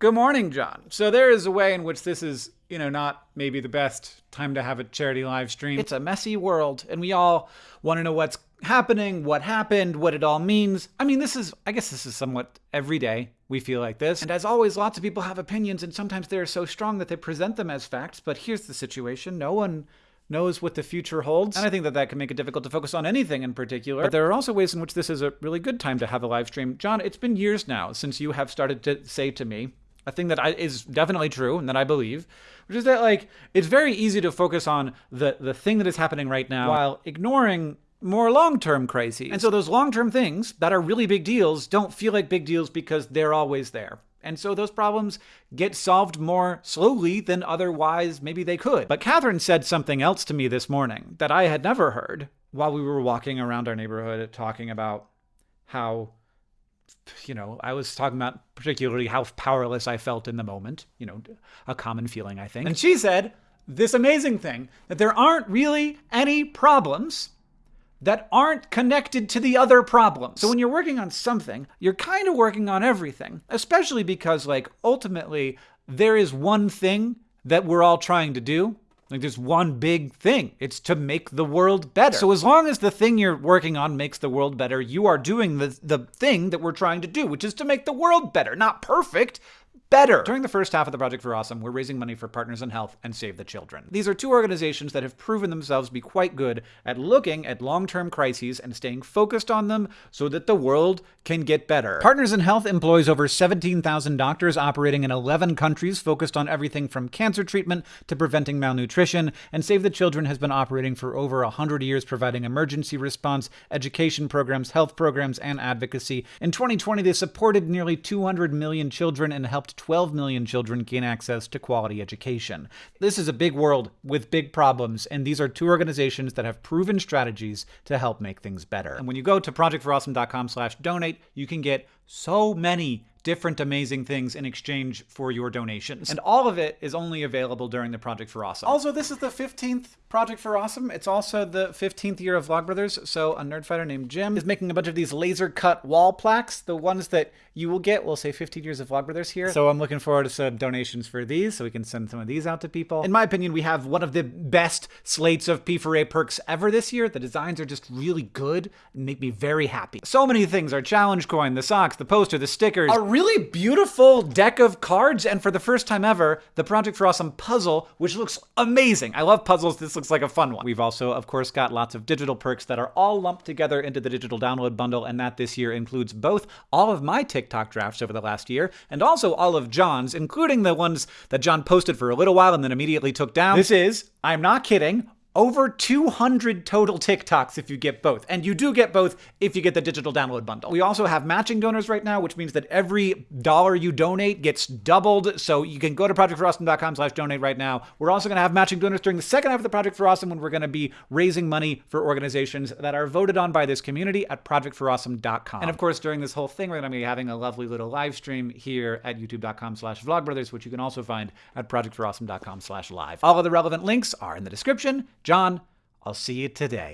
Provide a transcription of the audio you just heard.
Good morning, John. So there is a way in which this is, you know, not maybe the best time to have a charity live stream. It's a messy world, and we all want to know what's happening, what happened, what it all means. I mean, this is, I guess this is somewhat every day we feel like this. And as always, lots of people have opinions, and sometimes they're so strong that they present them as facts. But here's the situation no one knows what the future holds. And I think that that can make it difficult to focus on anything in particular. But there are also ways in which this is a really good time to have a live stream. John, it's been years now since you have started to say to me a thing that I, is definitely true and that I believe, which is that like it's very easy to focus on the the thing that is happening right now while ignoring more long-term crises. And so those long-term things that are really big deals don't feel like big deals because they're always there. And so those problems get solved more slowly than otherwise maybe they could. But Catherine said something else to me this morning that I had never heard while we were walking around our neighborhood talking about how you know, I was talking about particularly how powerless I felt in the moment, you know, a common feeling, I think. And she said this amazing thing that there aren't really any problems that aren't connected to the other problems. So when you're working on something, you're kind of working on everything, especially because, like, ultimately, there is one thing that we're all trying to do. Like, there's one big thing. It's to make the world better. So as long as the thing you're working on makes the world better, you are doing the, the thing that we're trying to do, which is to make the world better. Not perfect, better. During the first half of the Project for Awesome, we're raising money for Partners in Health and Save the Children. These are two organizations that have proven themselves to be quite good at looking at long-term crises and staying focused on them so that the world can get better. Partners in Health employs over 17,000 doctors operating in 11 countries focused on everything from cancer treatment to preventing malnutrition, and Save the Children has been operating for over 100 years providing emergency response, education programs, health programs, and advocacy. In 2020, they supported nearly 200 million children and helped 12 million children gain access to quality education. This is a big world with big problems, and these are two organizations that have proven strategies to help make things better. And when you go to projectforawesome.com slash donate, you can get so many different amazing things in exchange for your donations. And all of it is only available during the Project for Awesome. Also, this is the 15th Project for Awesome. It's also the 15th year of Vlogbrothers, so a nerdfighter named Jim is making a bunch of these laser cut wall plaques. The ones that you will get will say 15 years of Vlogbrothers here. So I'm looking forward to some donations for these so we can send some of these out to people. In my opinion, we have one of the best slates of P4A perks ever this year. The designs are just really good and make me very happy. So many things, our challenge coin, the socks, the poster, the stickers, a really beautiful deck of cards, and for the first time ever, the Project for Awesome puzzle, which looks amazing. I love puzzles. This looks like a fun one. We've also, of course, got lots of digital perks that are all lumped together into the digital download bundle, and that this year includes both all of my TikTok drafts over the last year and also all of John's, including the ones that John posted for a little while and then immediately took down. This is, I'm not kidding, over 200 total TikToks if you get both. And you do get both if you get the digital download bundle. We also have matching donors right now, which means that every dollar you donate gets doubled. So you can go to projectforawesome.com slash donate right now. We're also going to have matching donors during the second half of the Project for Awesome when we're going to be raising money for organizations that are voted on by this community at projectforawesome.com. And of course, during this whole thing, we're going to be having a lovely little live stream here at youtube.com slash vlogbrothers, which you can also find at projectforawesome.com slash live. All of the relevant links are in the description. John, I'll see you today.